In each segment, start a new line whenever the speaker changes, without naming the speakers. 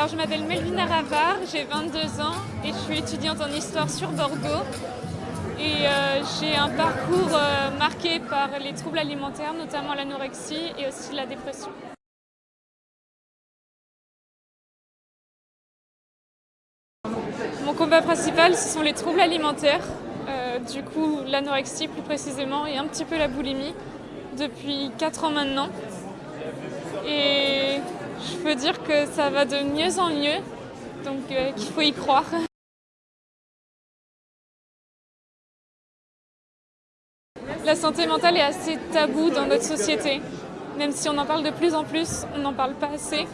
Alors je m'appelle Melvina Ravard, j'ai 22 ans et je suis étudiante en histoire sur Bordeaux. Et euh, j'ai un parcours euh, marqué par les troubles alimentaires, notamment l'anorexie et aussi la dépression. Mon combat principal, ce sont les troubles alimentaires, euh, du coup l'anorexie plus précisément et un petit peu la boulimie depuis 4 ans maintenant. Je peux dire que ça va de mieux en mieux, donc euh, qu'il faut y croire. La santé mentale est assez taboue dans notre société. Même si on en parle de plus en plus, on n'en parle pas assez.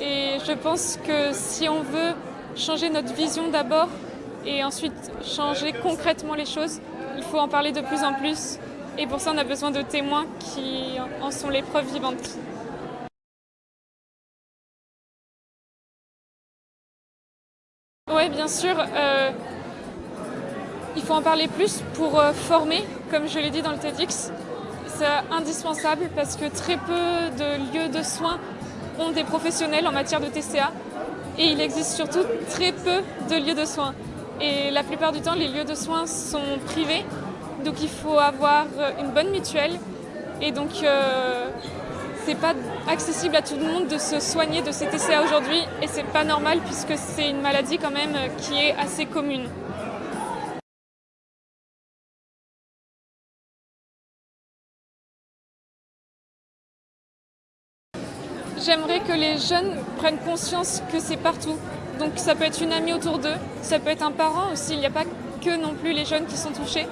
Et je pense que si on veut changer notre vision d'abord et ensuite changer concrètement les choses, il faut en parler de plus en plus. Et pour ça, on a besoin de témoins qui en sont les preuves vivantes. Oui, bien sûr. Euh, il faut en parler plus pour euh, former, comme je l'ai dit dans le TEDx. C'est indispensable parce que très peu de lieux de soins ont des professionnels en matière de TCA et il existe surtout très peu de lieux de soins. Et la plupart du temps, les lieux de soins sont privés, donc il faut avoir une bonne mutuelle et donc euh, c'est pas accessible à tout le monde de se soigner de ces TCA aujourd'hui et c'est pas normal puisque c'est une maladie quand même qui est assez commune. J'aimerais que les jeunes prennent conscience que c'est partout. Donc ça peut être une amie autour d'eux, ça peut être un parent aussi, il n'y a pas que non plus les jeunes qui sont touchés.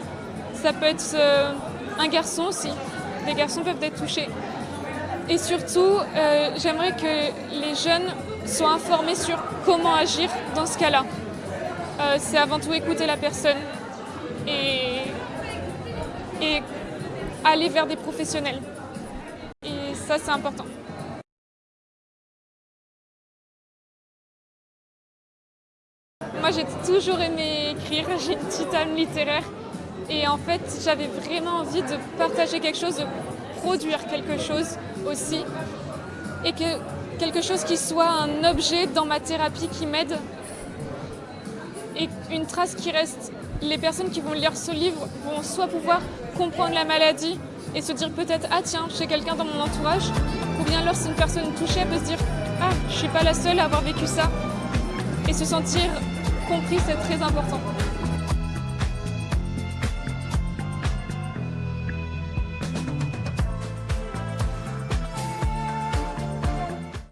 Ça peut être euh, un garçon aussi, les garçons peuvent être touchés. Et surtout, euh, j'aimerais que les jeunes soient informés sur comment agir dans ce cas-là. Euh, c'est avant tout écouter la personne et, aller vers des professionnels. Et ça, c'est important. Moi, j'ai toujours aimé écrire, j'ai une petite âme littéraire. Et en fait, j'avais vraiment envie de partager quelque chose, produire quelque chose aussi. Et que quelque chose qui soit un objet dans ma thérapie qui m'aide. Et une trace qui reste. Les personnes qui vont lire ce livre vont soit pouvoir comprendre la maladie et se dire peut-être ah tiens, j'ai quelqu'un dans mon entourage. Ou bien alors si une personne touchée, elle peut se dire ah, je suis pas la seule à avoir vécu ça. Et se sentir compris, c'est très important.